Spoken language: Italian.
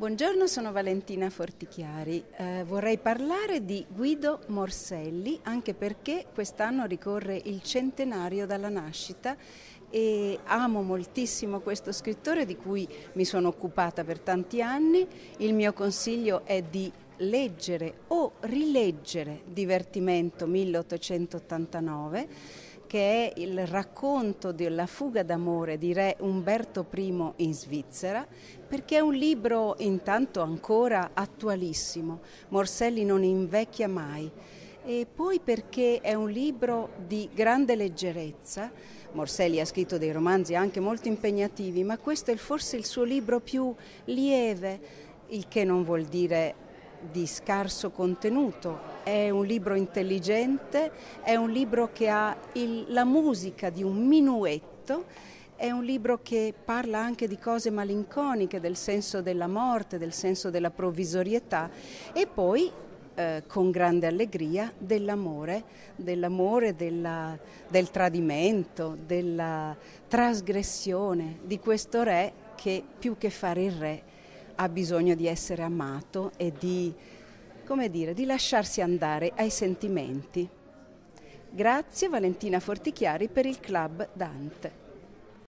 Buongiorno, sono Valentina Fortichiari. Eh, vorrei parlare di Guido Morselli anche perché quest'anno ricorre il centenario dalla nascita e amo moltissimo questo scrittore di cui mi sono occupata per tanti anni. Il mio consiglio è di leggere o rileggere Divertimento 1889 che è il racconto della fuga d'amore di re Umberto I in Svizzera, perché è un libro intanto ancora attualissimo, Morselli non invecchia mai, e poi perché è un libro di grande leggerezza, Morselli ha scritto dei romanzi anche molto impegnativi, ma questo è forse il suo libro più lieve, il che non vuol dire di scarso contenuto, è un libro intelligente, è un libro che ha il, la musica di un minuetto, è un libro che parla anche di cose malinconiche, del senso della morte, del senso della provvisorietà e poi eh, con grande allegria dell'amore, dell'amore, della, del tradimento, della trasgressione di questo re che più che fare il re ha bisogno di essere amato e di, dire, di lasciarsi andare ai sentimenti. Grazie Valentina Fortichiari per il Club Dante.